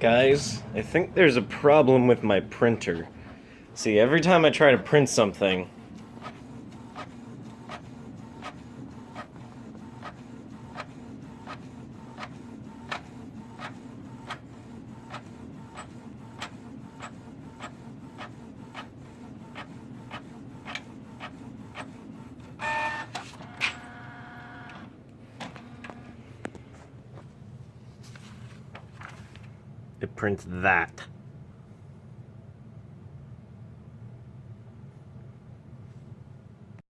Guys, I think there's a problem with my printer. See, every time I try to print something, it prints that.